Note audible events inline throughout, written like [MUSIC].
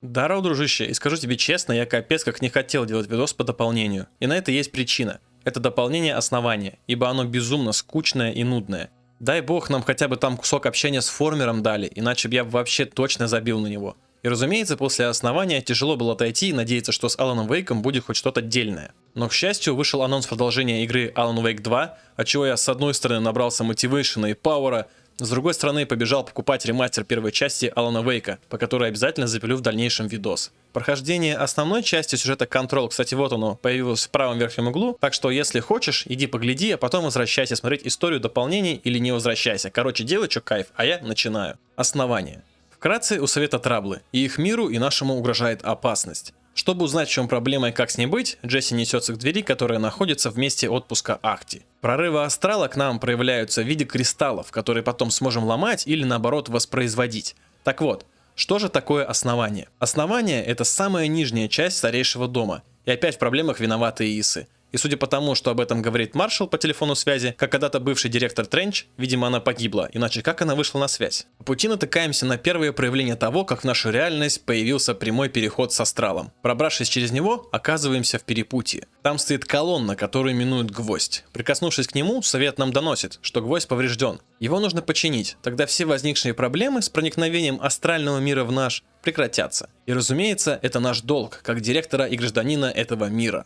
Даро, дружище, и скажу тебе честно, я капец как не хотел делать видос по дополнению. И на это есть причина. Это дополнение основания, ибо оно безумно скучное и нудное. Дай бог нам хотя бы там кусок общения с формером дали, иначе бы я вообще точно забил на него. И разумеется, после основания тяжело было отойти и надеяться, что с Аланом Вейком будет хоть что-то отдельное. Но, к счастью, вышел анонс продолжения игры Alan Wake 2, от чего я с одной стороны набрался мотивейшена и пауэра, с другой стороны, побежал покупать ремастер первой части Алана Вейка, по которой обязательно запилю в дальнейшем видос. Прохождение основной части сюжета Control, кстати, вот оно, появилось в правом верхнем углу, так что если хочешь, иди погляди, а потом возвращайся смотреть историю дополнений или не возвращайся. Короче, делай что кайф, а я начинаю. Основание. Вкратце у Совета Траблы, и их миру и нашему угрожает опасность. Чтобы узнать, в чем проблема и как с ней быть, Джесси несется к двери, которая находится в месте отпуска Ахти. Прорывы астрала к нам проявляются в виде кристаллов, которые потом сможем ломать или наоборот воспроизводить. Так вот, что же такое основание? Основание это самая нижняя часть старейшего дома. И опять в проблемах виноваты Исы. И судя по тому, что об этом говорит маршал по телефону связи, как когда-то бывший директор Тренч, видимо она погибла, иначе как она вышла на связь? По пути натыкаемся на первое проявление того, как в нашу реальность появился прямой переход с астралом. Пробравшись через него, оказываемся в перепутье. Там стоит колонна, которую именуют гвоздь. Прикоснувшись к нему, совет нам доносит, что гвоздь поврежден. Его нужно починить, тогда все возникшие проблемы с проникновением астрального мира в наш прекратятся. И разумеется, это наш долг, как директора и гражданина этого мира.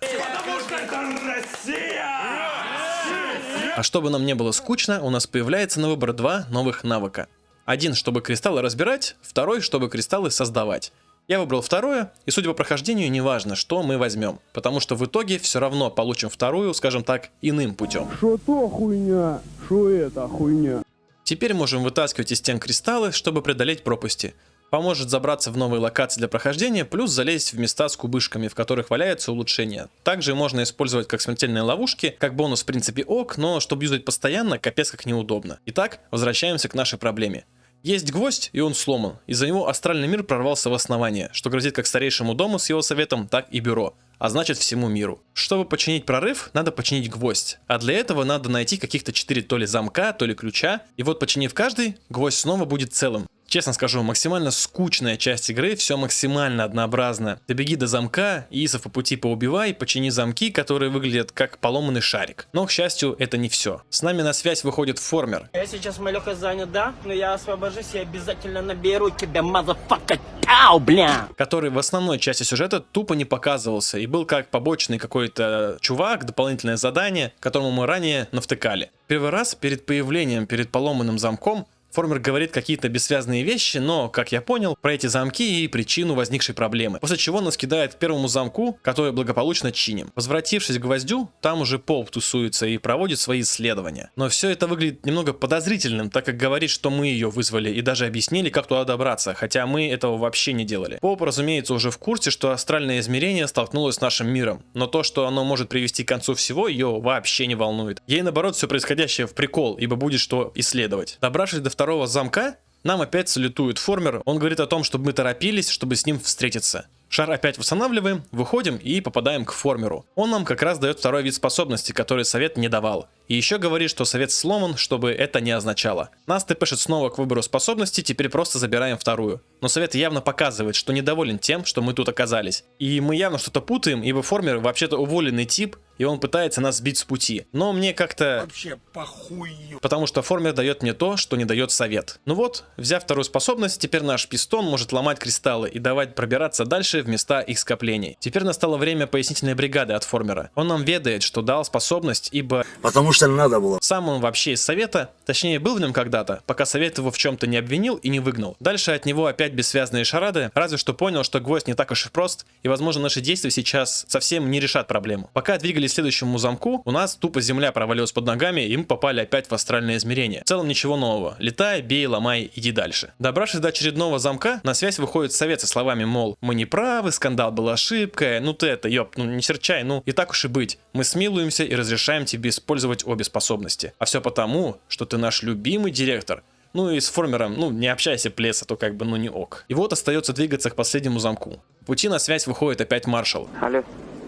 А чтобы нам не было скучно, у нас появляется на выбор два новых навыка. Один, чтобы кристаллы разбирать, второй, чтобы кристаллы создавать. Я выбрал второе, и судя по прохождению, неважно, что мы возьмем, потому что в итоге все равно получим вторую, скажем так, иным путем. Что то хуйня, что это хуйня. Теперь можем вытаскивать из стен кристаллы, чтобы преодолеть пропасти поможет забраться в новые локации для прохождения, плюс залезть в места с кубышками, в которых валяются улучшения. Также можно использовать как смертельные ловушки, как бонус в принципе ок, но чтобы юзать постоянно, капец как неудобно. Итак, возвращаемся к нашей проблеме. Есть гвоздь, и он сломан. Из-за него астральный мир прорвался в основание, что грозит как старейшему дому с его советом, так и бюро, а значит всему миру. Чтобы починить прорыв, надо починить гвоздь, а для этого надо найти каких-то 4 то ли замка, то ли ключа, и вот починив каждый, гвоздь снова будет целым. Честно скажу, максимально скучная часть игры, все максимально однообразно. Добеги до замка, Исов по пути поубивай, почини замки, которые выглядят как поломанный шарик. Но, к счастью, это не все. С нами на связь выходит Former. Я сейчас малеха занят, да? Но я освобожусь и обязательно наберу тебя, мазафака, тау, бля! Который в основной части сюжета тупо не показывался и был как побочный какой-то чувак, дополнительное задание, которому мы ранее навтыкали. Первый раз перед появлением, перед поломанным замком, Формер говорит какие-то бессвязные вещи, но, как я понял, про эти замки и причину возникшей проблемы. После чего нас кидает к первому замку, который благополучно чиним. Возвратившись к гвоздю, там уже Поп тусуется и проводит свои исследования. Но все это выглядит немного подозрительным, так как говорит, что мы ее вызвали и даже объяснили, как туда добраться, хотя мы этого вообще не делали. Поп, разумеется, уже в курсе, что астральное измерение столкнулось с нашим миром, но то, что оно может привести к концу всего, ее вообще не волнует. Ей наоборот все происходящее в прикол, ибо будет что исследовать. Добравшись до второго замка, нам опять салютует формер. Он говорит о том, чтобы мы торопились, чтобы с ним встретиться. Шар опять восстанавливаем, выходим и попадаем к формеру. Он нам как раз дает второй вид способности, который совет не давал. И еще говорит, что совет сломан, чтобы это не означало. Нас тпшит снова к выбору способности, теперь просто забираем вторую. Но совет явно показывает, что недоволен тем, что мы тут оказались. И мы явно что-то путаем, ибо формер вообще-то уволенный тип, и он пытается нас сбить с пути. Но мне как-то... Вообще похую. Потому что формер дает мне то, что не дает совет. Ну вот, взяв вторую способность, теперь наш пистон может ломать кристаллы и давать пробираться дальше в места их скоплений. Теперь настало время пояснительной бригады от формера. Он нам ведает, что дал способность, ибо... Потому что надо было. Сам он вообще из совета, точнее был в нем когда-то, пока совет его в чем-то не обвинил и не выгнал. Дальше от него опять бессвязные шарады, разве что понял, что гвоздь не так уж и прост, и возможно наши действия сейчас совсем не решат проблему. Пока двигались следующему замку, у нас тупо земля провалилась под ногами, и мы попали опять в астральное измерение. В целом ничего нового. Летай, бей, ломай, иди дальше. Добравшись до очередного замка, на связь выходит совет со словами, мол, мы не правы, скандал был ошибкой, ну ты это, ёп, ну не серчай, ну и так уж и быть. Мы смилуемся и разрешаем тебе использовать обе способности. А все потому, что ты наш любимый директор, ну и с формером, ну не общайся, плес, а то как бы, ну не ок. И вот остается двигаться к последнему замку. В пути на связь выходит опять маршал. Алло,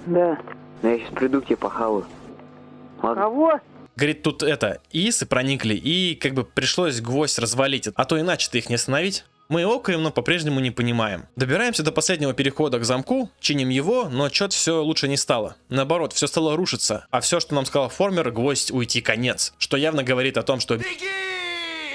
Да. Ну я сейчас приду к тебе похаваю. Ладно? Кого? Говорит, тут это, исы проникли, и как бы пришлось гвоздь развалить, а то иначе ты их не остановить. Мы окаем, но по-прежнему не понимаем. Добираемся до последнего перехода к замку, чиним его, но чё-то все лучше не стало. Наоборот, все стало рушиться, а все, что нам сказал Формер, гвоздь уйти конец. Что явно говорит о том, что...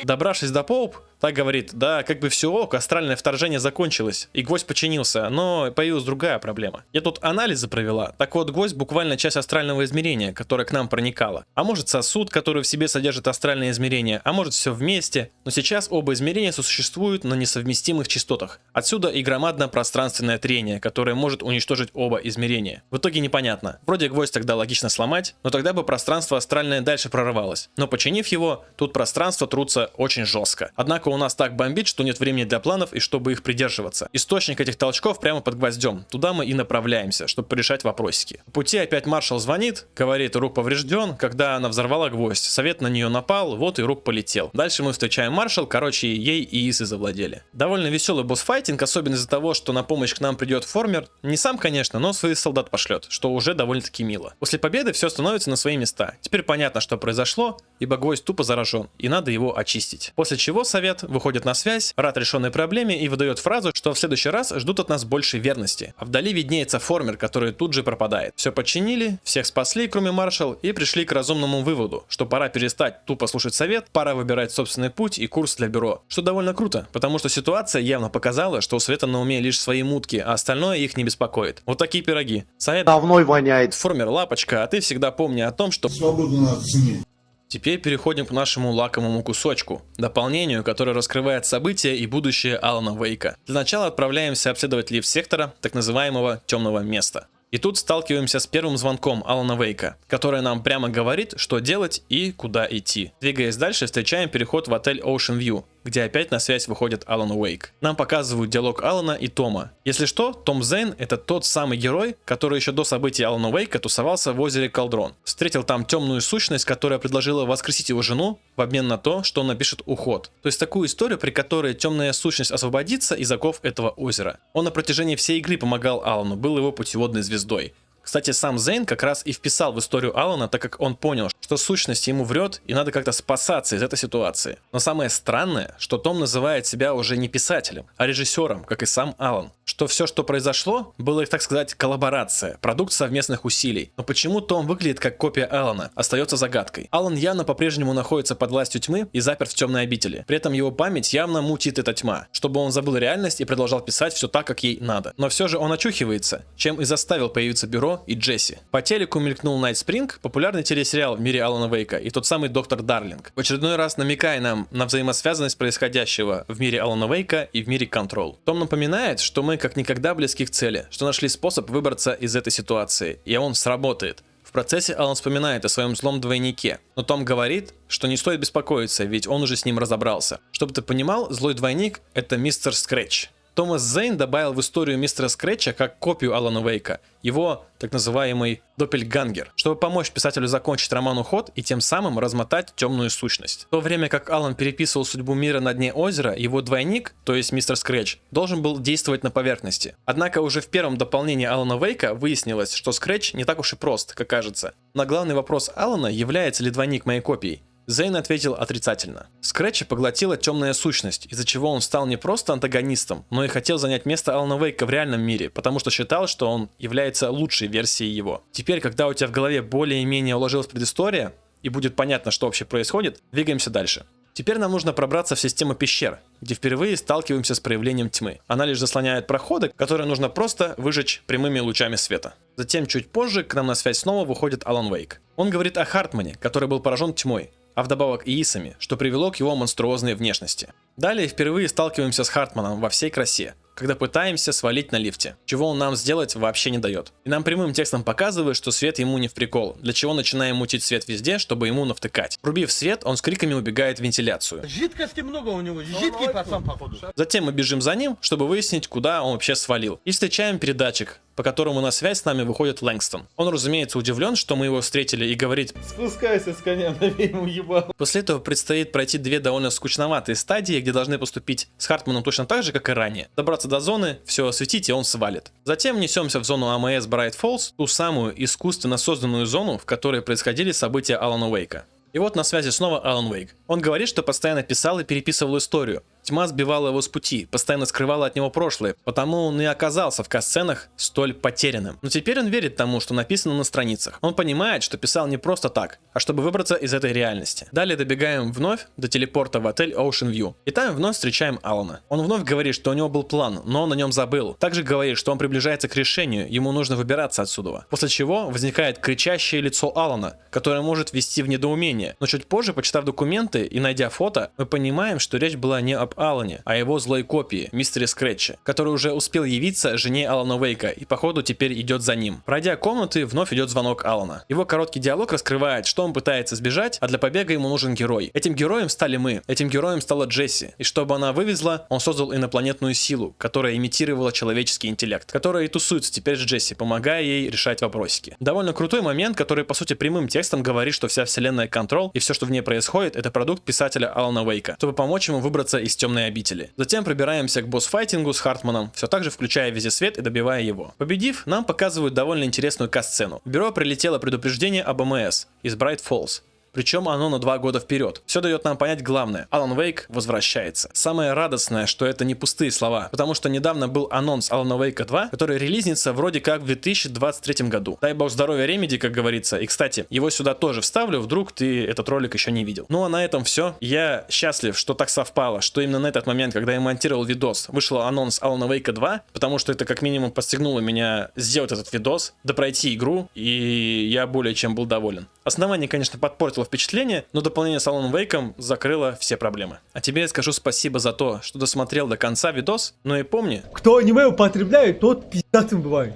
Добравшись до Поуп, так говорит, да, как бы все ок, астральное вторжение закончилось, и гвоздь починился, но появилась другая проблема. Я тут анализы провела, так вот гвоздь буквально часть астрального измерения, которое к нам проникало. А может сосуд, который в себе содержит астральное измерение, а может все вместе, но сейчас оба измерения сосуществуют на несовместимых частотах. Отсюда и громадное пространственное трение, которое может уничтожить оба измерения. В итоге непонятно. Вроде гвоздь тогда логично сломать, но тогда бы пространство астральное дальше прорывалось. Но починив его, тут пространство трутся очень жестко. Однако у нас так бомбит, что нет времени для планов и чтобы их придерживаться. Источник этих толчков прямо под гвоздем. Туда мы и направляемся, чтобы порешать вопросики. По пути опять маршал звонит, говорит, рук поврежден. Когда она взорвала гвоздь, совет на нее напал, вот и рук полетел. Дальше мы встречаем маршал, короче, ей и Исы завладели. Довольно веселый босс-файтинг, особенно из-за того, что на помощь к нам придет Формер. Не сам, конечно, но своих солдат пошлет, что уже довольно-таки мило. После победы все становится на свои места. Теперь понятно, что произошло, ибо гвоздь тупо заражен, и надо его очистить. После чего совет выходит на связь, рад решенной проблеме и выдает фразу, что в следующий раз ждут от нас больше верности. А вдали виднеется формер, который тут же пропадает. Все починили, всех спасли, кроме маршал, и пришли к разумному выводу, что пора перестать тупо слушать совет, пора выбирать собственный путь и курс для бюро. Что довольно круто, потому что ситуация явно показала, что у Света на уме лишь свои мутки, а остальное их не беспокоит. Вот такие пироги. Совет Давной воняет. Формер лапочка, а ты всегда помни о том, что Свободу надо ценить. Теперь переходим к нашему лакомому кусочку, дополнению, которое раскрывает события и будущее Алана Вейка. Для начала отправляемся обследовать лифт сектора, так называемого темного места. И тут сталкиваемся с первым звонком Алана Вейка, который нам прямо говорит, что делать и куда идти. Двигаясь дальше, встречаем переход в отель Ocean View, где опять на связь выходит Алан Уэйк. Нам показывают диалог Алана и Тома. Если что, Том Зейн это тот самый герой, который еще до событий Алана Уэйка тусовался в озере Колдрон. Встретил там темную сущность, которая предложила воскресить его жену в обмен на то, что он напишет уход. То есть такую историю, при которой темная сущность освободится из оков этого озера. Он на протяжении всей игры помогал Алану, был его путеводной звездой. Кстати, сам Зейн как раз и вписал в историю Алана, так как он понял, что сущность ему врет и надо как-то спасаться из этой ситуации. Но самое странное, что Том называет себя уже не писателем, а режиссером, как и сам Алан. Что все, что произошло, было, так сказать, коллаборация, продукт совместных усилий. Но почему Том выглядит как копия Алана, остается загадкой. Алан явно по-прежнему находится под властью тьмы и заперт в темной обители. При этом его память явно мутит эта тьма, чтобы он забыл реальность и продолжал писать все так, как ей надо. Но все же он очухивается, чем и заставил появиться бюро и Джесси. По телеку мелькнул Night Spring, популярный телесериал в мире Алана Вейка, и тот самый Доктор Дарлинг. В очередной раз намекая нам на взаимосвязанность происходящего в мире Алана Вейка и в мире Control. Том напоминает, что мы как никогда близки к цели, что нашли способ выбраться из этой ситуации, и он сработает. В процессе Алан вспоминает о своем злом двойнике, но Том говорит, что не стоит беспокоиться, ведь он уже с ним разобрался. Чтобы ты понимал, злой двойник это мистер Скретч. Томас Зейн добавил в историю мистера Скретча как копию Алана Вейка, его так называемый Доппельгангер, чтобы помочь писателю закончить роман «Уход» и тем самым размотать темную сущность. В то время как Алан переписывал судьбу мира на дне озера, его двойник, то есть мистер Скретч, должен был действовать на поверхности. Однако уже в первом дополнении Алана Вейка выяснилось, что Скретч не так уж и прост, как кажется. На главный вопрос Алана, является ли двойник моей копией, Зейн ответил отрицательно. Скретча поглотила темная сущность, из-за чего он стал не просто антагонистом, но и хотел занять место Алана Вейка в реальном мире, потому что считал, что он является лучшей версией его. Теперь, когда у тебя в голове более-менее уложилась предыстория, и будет понятно, что вообще происходит, двигаемся дальше. Теперь нам нужно пробраться в систему пещер, где впервые сталкиваемся с проявлением тьмы. Она лишь заслоняет проходы, которые нужно просто выжечь прямыми лучами света. Затем чуть позже к нам на связь снова выходит Алан Вейк. Он говорит о Хартмане, который был поражен тьмой, а вдобавок и Исами, что привело к его монструозной внешности. Далее впервые сталкиваемся с Хартманом во всей красе, когда пытаемся свалить на лифте, чего он нам сделать вообще не дает. И нам прямым текстом показывает, что свет ему не в прикол, для чего начинаем мутить свет везде, чтобы ему навтыкать. Врубив свет, он с криками убегает в вентиляцию. Жидкости много у него, жидкий пацан походу. Затем мы бежим за ним, чтобы выяснить, куда он вообще свалил. И встречаем передатчик, по которому на связь с нами выходит Лэнгстон. Он, разумеется, удивлен, что мы его встретили и говорит Спускайся с коня, [LAUGHS] набей ему ебал. После этого предстоит пройти две довольно скучноватые стадии, где должны поступить с Хартманом точно так же, как и ранее. Добраться до зоны, все осветить и он свалит. Затем несемся в зону АМС Bright Falls, ту самую искусственно созданную зону, в которой происходили события Алана Уэйка. И вот на связи снова Алан Уэйк. Он говорит, что постоянно писал и переписывал историю, Тьма сбивала его с пути, постоянно скрывала от него прошлое, потому он и оказался в касценах столь потерянным. Но теперь он верит тому, что написано на страницах. Он понимает, что писал не просто так, а чтобы выбраться из этой реальности. Далее добегаем вновь до телепорта в отель Ocean View. И там вновь встречаем Алана. Он вновь говорит, что у него был план, но он о нем забыл. Также говорит, что он приближается к решению, ему нужно выбираться отсюда. После чего возникает кричащее лицо Алана, которое может ввести в недоумение. Но чуть позже, почитав документы и найдя фото, мы понимаем, что речь была не об Алане, а его злой копии, мистере Скретче, который уже успел явиться жене Алана Вейка и походу теперь идет за ним. Пройдя комнаты, вновь идет звонок Алана. Его короткий диалог раскрывает, что он пытается сбежать, а для побега ему нужен герой. Этим героем стали мы, этим героем стала Джесси. И чтобы она вывезла, он создал инопланетную силу, которая имитировала человеческий интеллект, которая и тусуется теперь с Джесси, помогая ей решать вопросики. Довольно крутой момент, который по сути прямым текстом говорит, что вся вселенная Control и все, что в ней происходит, это продукт писателя Алана Вейка, чтобы помочь ему выбраться из темной обители. Затем пробираемся к босс-файтингу с Хартманом, все так же включая везде свет и добивая его. Победив, нам показывают довольно интересную касцену. В бюро прилетело предупреждение об МС из Bright Falls. Причем оно на два года вперед. Все дает нам понять главное. Алан Вейк возвращается. Самое радостное, что это не пустые слова, потому что недавно был анонс Алана Вейка 2, который релизнится вроде как в 2023 году. Дай бог здоровья Ремеди, как говорится. И, кстати, его сюда тоже вставлю, вдруг ты этот ролик еще не видел. Ну а на этом все. Я счастлив, что так совпало, что именно на этот момент, когда я монтировал видос, вышел анонс Алана Вейка 2, потому что это как минимум подстегнуло меня сделать этот видос, допройти игру, и я более чем был доволен. Основание, конечно, подпортило впечатление, но дополнение с Alan Wake закрыло все проблемы. А тебе я скажу спасибо за то, что досмотрел до конца видос, но и помни... Кто аниме употребляет, тот пиздатым бывает.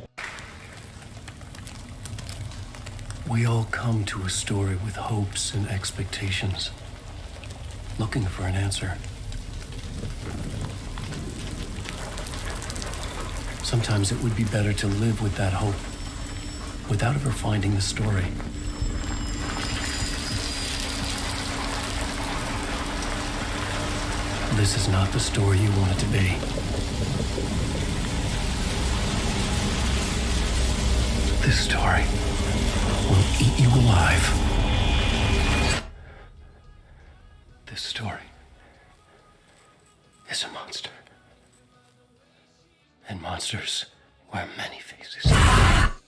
We all come to a story with hopes and expectations, looking for an answer. Sometimes it would be better to live with that hope without ever finding the story. This is not the story you want it to be. This story will eat you alive. This story is a monster. And monsters wear many faces.